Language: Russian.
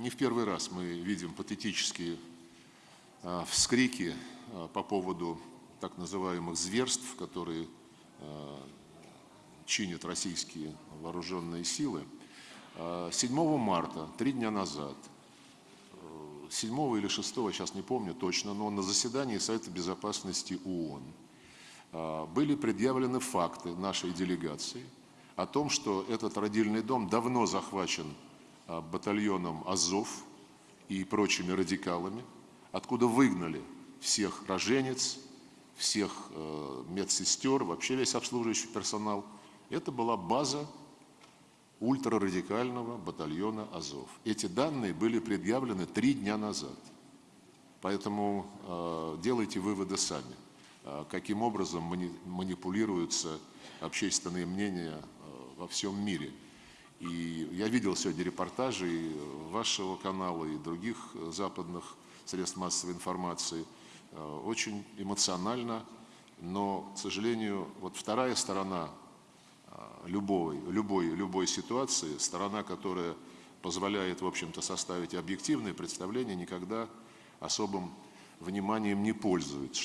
Не в первый раз мы видим патетические а, вскрики а, по поводу так называемых зверств, которые а, чинят российские вооруженные силы. 7 марта, три дня назад, 7 или 6, сейчас не помню точно, но на заседании Совета Безопасности ООН были предъявлены факты нашей делегации о том, что этот родильный дом давно захвачен батальоном «Азов» и прочими радикалами, откуда выгнали всех роженец, всех э, медсестер, вообще весь обслуживающий персонал. Это была база ультрарадикального батальона «Азов». Эти данные были предъявлены три дня назад. Поэтому э, делайте выводы сами, э, каким образом мани манипулируются общественные мнения во всем мире. И я видел сегодня репортажи и вашего канала, и других западных средств массовой информации. Э, очень эмоционально, но, к сожалению, вот вторая сторона э, любой, любой, любой ситуации, сторона, которая позволяет, в общем-то, составить объективное представление, никогда особым вниманием не пользуется.